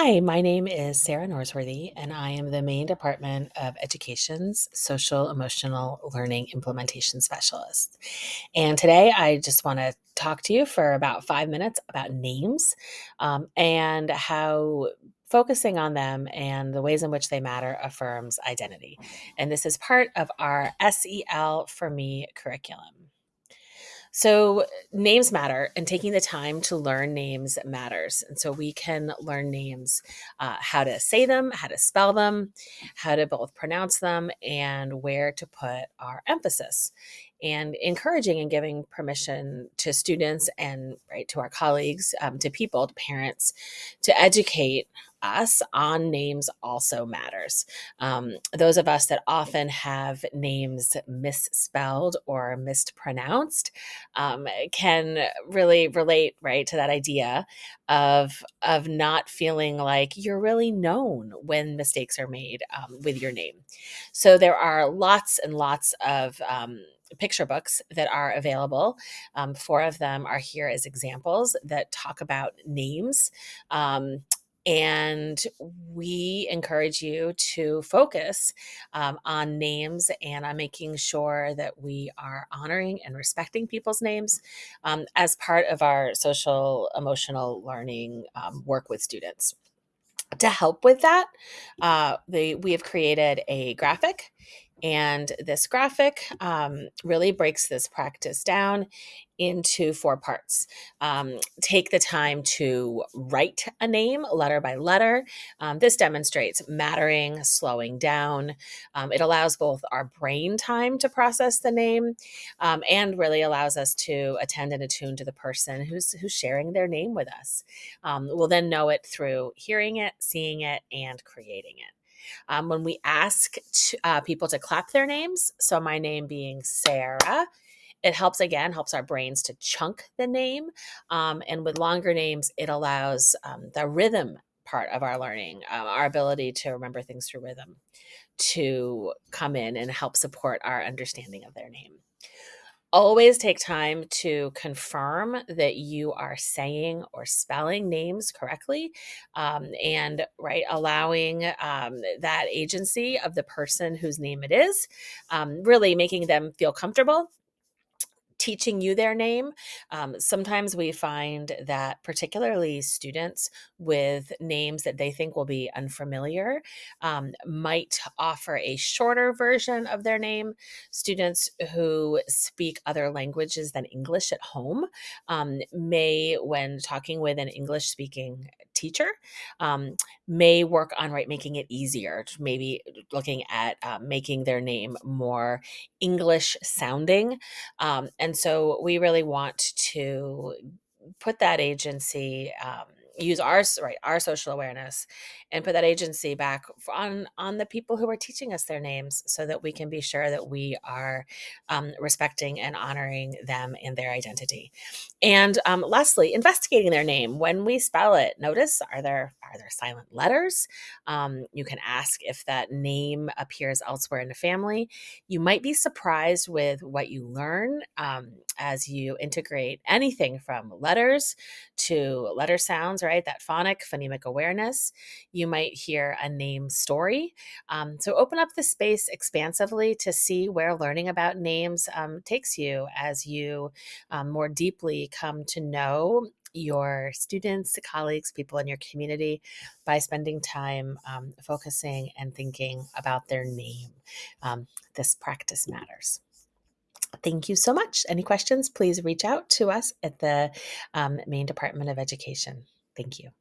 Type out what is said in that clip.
Hi, my name is Sarah Norsworthy, and I am the Maine Department of Education's Social Emotional Learning Implementation Specialist. And today I just want to talk to you for about five minutes about names um, and how focusing on them and the ways in which they matter affirms identity. And this is part of our SEL for Me curriculum. So, names matter, and taking the time to learn names matters. And so, we can learn names, uh, how to say them, how to spell them, how to both pronounce them, and where to put our emphasis. And encouraging and giving permission to students and right to our colleagues, um, to people, to parents, to educate us on names also matters. Um, those of us that often have names misspelled or mispronounced um, can really relate right to that idea of of not feeling like you're really known when mistakes are made um, with your name. So there are lots and lots of um, picture books that are available. Um, four of them are here as examples that talk about names. Um, and we encourage you to focus um, on names and on making sure that we are honoring and respecting people's names um, as part of our social emotional learning um, work with students. To help with that, uh, they, we have created a graphic and this graphic um, really breaks this practice down into four parts. Um, take the time to write a name letter by letter. Um, this demonstrates mattering, slowing down. Um, it allows both our brain time to process the name um, and really allows us to attend and attune to the person who's, who's sharing their name with us. Um, we'll then know it through hearing it, seeing it, and creating it. Um, when we ask to, uh, people to clap their names, so my name being Sarah, it helps again, helps our brains to chunk the name. Um, and with longer names, it allows um, the rhythm part of our learning, uh, our ability to remember things through rhythm, to come in and help support our understanding of their name always take time to confirm that you are saying or spelling names correctly um, and right allowing um, that agency of the person whose name it is um, really making them feel comfortable teaching you their name. Um, sometimes we find that, particularly students with names that they think will be unfamiliar, um, might offer a shorter version of their name. Students who speak other languages than English at home um, may, when talking with an English speaking teacher, um, may work on right making it easier. Maybe looking at uh, making their name more English sounding, um, and so we really want to put that agency um, use our right our social awareness and put that agency back on on the people who are teaching us their names so that we can be sure that we are um, respecting and honoring them and their identity. And um, lastly investigating their name. When we spell it notice are there are there silent letters? Um, you can ask if that name appears elsewhere in the family. You might be surprised with what you learn um, as you integrate anything from letters to letter sounds right that phonic phonemic awareness you might hear a name story. Um, so open up the space expansively to see where learning about names um, takes you as you um, more deeply come to know your students, colleagues, people in your community by spending time um, focusing and thinking about their name. Um, this practice matters. Thank you so much. Any questions, please reach out to us at the um, Maine Department of Education. Thank you.